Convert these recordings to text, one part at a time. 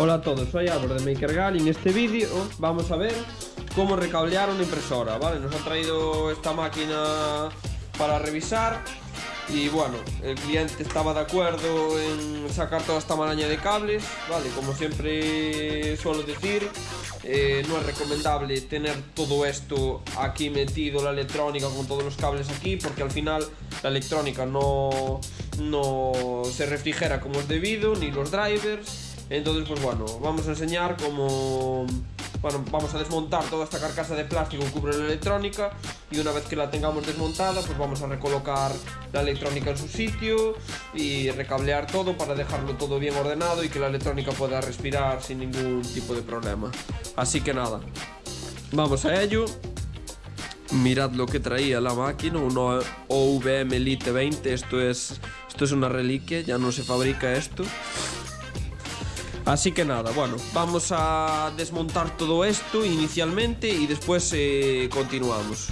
Hola a todos, soy Álvaro de MakerGal y en este vídeo vamos a ver cómo recablear una impresora, ¿vale? Nos ha traído esta máquina para revisar y bueno, el cliente estaba de acuerdo en sacar toda esta maraña de cables, ¿vale? Como siempre suelo decir, eh, no es recomendable tener todo esto aquí metido, la electrónica con todos los cables aquí, porque al final la electrónica no, no se refrigera como es debido, ni los drivers, entonces, pues bueno, vamos a enseñar cómo... Bueno, vamos a desmontar toda esta carcasa de plástico que cubre la electrónica y una vez que la tengamos desmontada, pues vamos a recolocar la electrónica en su sitio y recablear todo para dejarlo todo bien ordenado y que la electrónica pueda respirar sin ningún tipo de problema. Así que nada, vamos a ello. Mirad lo que traía la máquina, un OVM Elite 20, esto es, esto es una reliquia, ya no se fabrica esto. Así que nada, bueno, vamos a desmontar todo esto inicialmente y después eh, continuamos.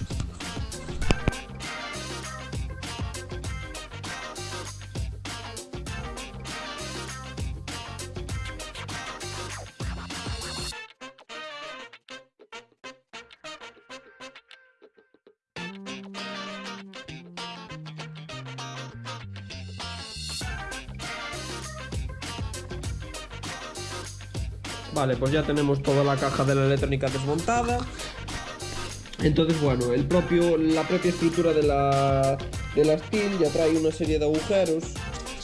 Vale, pues ya tenemos toda la caja de la electrónica desmontada. Entonces, bueno, el propio, la propia estructura de la, de la ya trae una serie de agujeros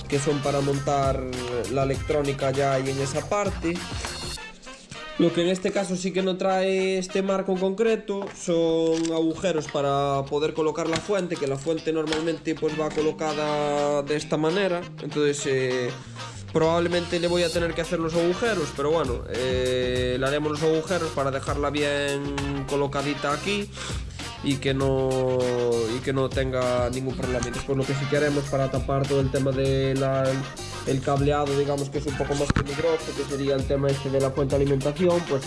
que son para montar la electrónica ya ahí en esa parte. Lo que en este caso sí que no trae este marco en concreto son agujeros para poder colocar la fuente, que la fuente normalmente pues va colocada de esta manera. Entonces eh, Probablemente le voy a tener que hacer los agujeros, pero bueno, eh, le haremos los agujeros para dejarla bien colocadita aquí y que no y que no tenga ningún problema. Después lo que sí queremos para tapar todo el tema del el cableado, digamos que es un poco más peligroso, que sería el tema este de la fuente de alimentación, pues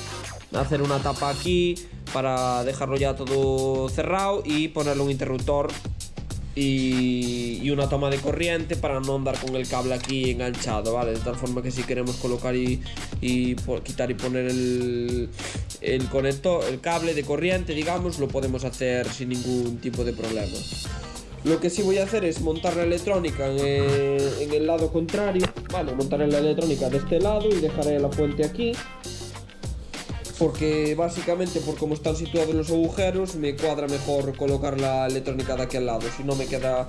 hacer una tapa aquí para dejarlo ya todo cerrado y ponerle un interruptor y, una toma de corriente para no andar con el cable aquí enganchado, ¿vale? De tal forma que si queremos colocar y, quitar y poner el, conector, el cable de corriente, digamos, lo podemos hacer sin ningún tipo de problema. Lo que sí voy a hacer es montar la electrónica en el, en el lado contrario, ¿vale? Montaré la electrónica de este lado y dejaré la fuente aquí porque básicamente por cómo están situados los agujeros me cuadra mejor colocar la electrónica de aquí al lado, si no me queda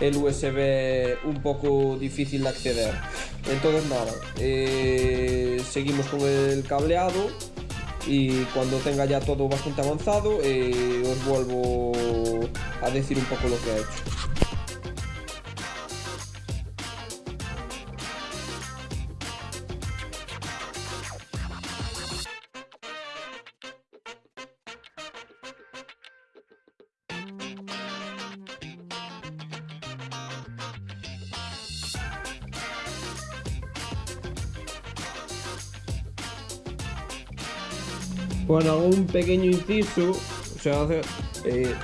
el USB un poco difícil de acceder. Entonces nada, eh, seguimos con el cableado y cuando tenga ya todo bastante avanzado eh, os vuelvo a decir un poco lo que he hecho. Bueno, un pequeño inciso. O sea, eh,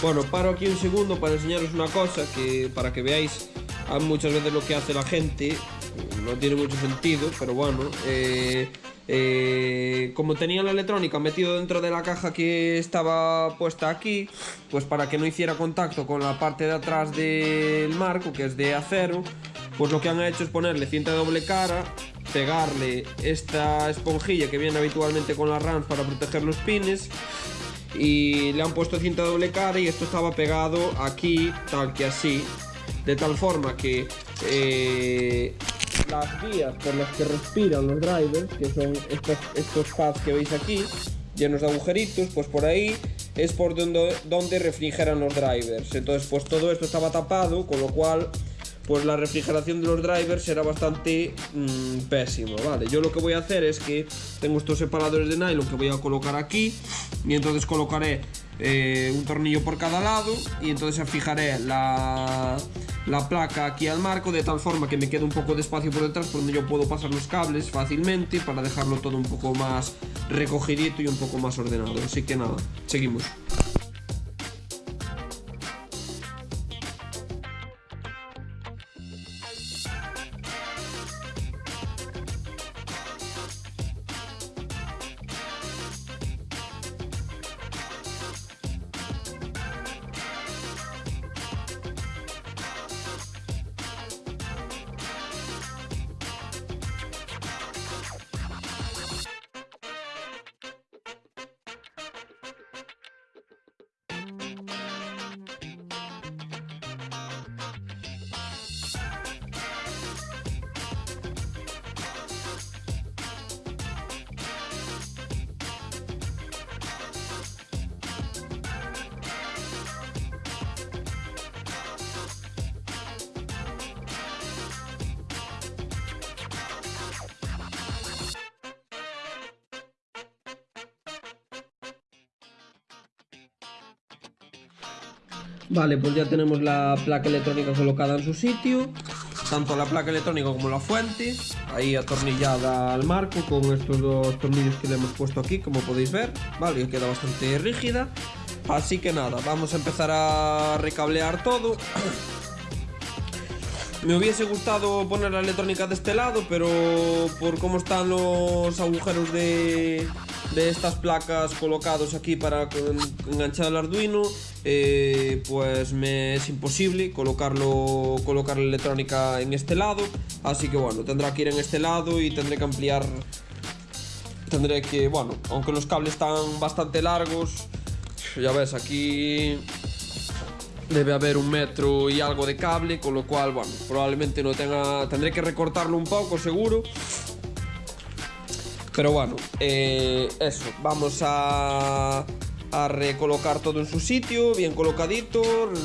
bueno, paro aquí un segundo para enseñaros una cosa que para que veáis muchas veces lo que hace la gente. No tiene mucho sentido, pero bueno. Eh, eh, como tenía la electrónica metido dentro de la caja que estaba puesta aquí, pues para que no hiciera contacto con la parte de atrás del marco, que es de acero, pues lo que han hecho es ponerle cinta de doble cara pegarle esta esponjilla que viene habitualmente con las RAMs para proteger los pines. Y le han puesto cinta doble cara y esto estaba pegado aquí tal que así. De tal forma que eh, las vías por las que respiran los drivers que son estos, estos pads que veis aquí llenos de agujeritos pues por ahí es por donde, donde refrigeran los drivers. Entonces pues todo esto estaba tapado con lo cual pues la refrigeración de los drivers será bastante mmm, pésimo, ¿vale? Yo lo que voy a hacer es que tengo estos separadores de nylon que voy a colocar aquí y entonces colocaré eh, un tornillo por cada lado y entonces fijaré la, la placa aquí al marco de tal forma que me quede un poco de espacio por detrás por donde yo puedo pasar los cables fácilmente para dejarlo todo un poco más recogidito y un poco más ordenado. Así que nada, seguimos. Vale, pues ya tenemos la placa electrónica colocada en su sitio. Tanto la placa electrónica como la fuente. Ahí atornillada al marco con estos dos tornillos que le hemos puesto aquí, como podéis ver. Vale, queda bastante rígida. Así que nada, vamos a empezar a recablear todo. Me hubiese gustado poner la electrónica de este lado, pero por cómo están los agujeros de, de estas placas colocados aquí para enganchar el Arduino, eh, pues me es imposible colocarlo, colocar la electrónica en este lado. Así que bueno, tendrá que ir en este lado y tendré que ampliar. Tendré que, bueno, aunque los cables están bastante largos, ya ves, aquí debe haber un metro y algo de cable, con lo cual, bueno, probablemente no tenga... Tendré que recortarlo un poco, seguro. Pero bueno, eh, eso, vamos a, recolocar todo en su sitio, bien colocadito,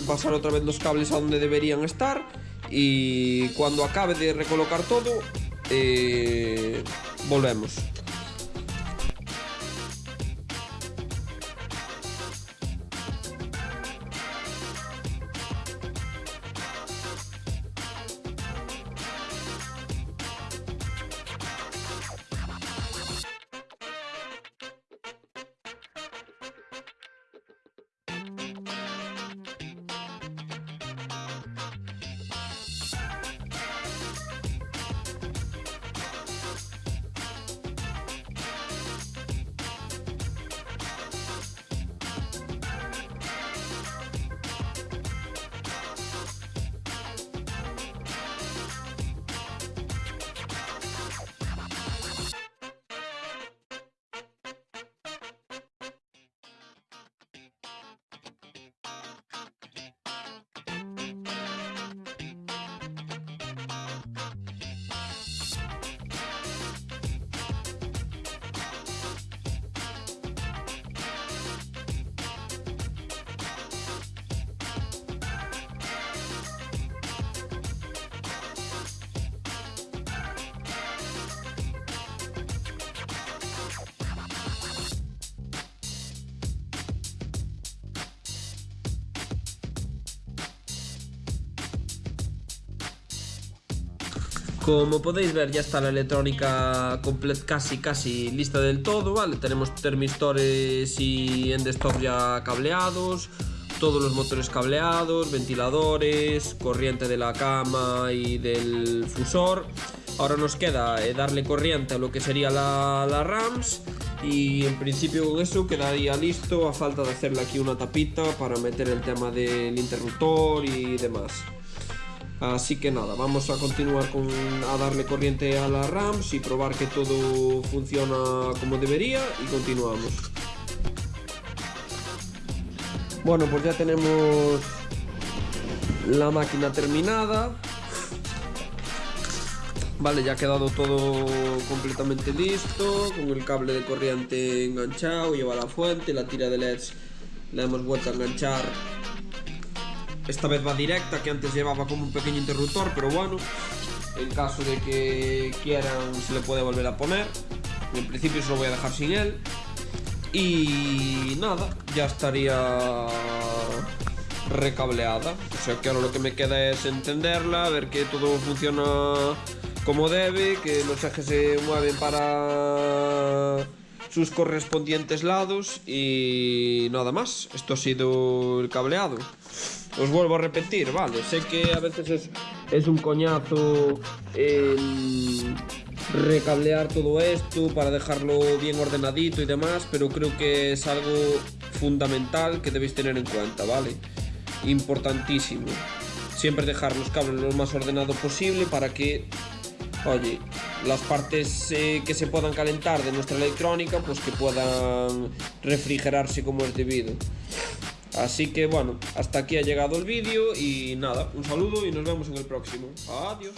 pasar otra vez los cables a donde deberían estar y cuando acabe de recolocar todo, eh, volvemos. Como podéis ver ya está la electrónica casi casi lista del todo, ¿vale? Tenemos termistores y endstop ya cableados, todos los motores cableados, ventiladores, corriente de la cama y del fusor. Ahora nos queda eh, darle corriente a lo que sería la, la RAMS y en principio con eso quedaría listo a falta de hacerle aquí una tapita para meter el tema del interruptor y demás. Así que nada, vamos a continuar con, a darle corriente a la RAMs y probar que todo funciona como debería y continuamos. Bueno, pues ya tenemos la máquina terminada. Vale, ya ha quedado todo completamente listo, con el cable de corriente enganchado, lleva la fuente, la tira de LEDs la hemos vuelto a enganchar esta vez va directa, que antes llevaba como un pequeño interruptor, pero bueno, en caso de que quieran se le puede volver a poner. En principio se lo voy a dejar sin él. Y nada, ya estaría recableada. O sea que ahora lo que me queda es entenderla, ver que todo funciona como debe, que los ejes se mueven para sus correspondientes lados y nada más. Esto ha sido el cableado. Os vuelvo a repetir, vale, sé que a veces es, un coñazo recablear todo esto para dejarlo bien ordenadito y demás, pero creo que es algo fundamental que debéis tener en cuenta, ¿vale? Importantísimo. Siempre dejar los cables lo más ordenado posible para que, oye, las partes eh, que se puedan calentar de nuestra electrónica, pues que puedan refrigerarse como es debido. Así que bueno, hasta aquí ha llegado el vídeo y nada, un saludo y nos vemos en el próximo. Adiós.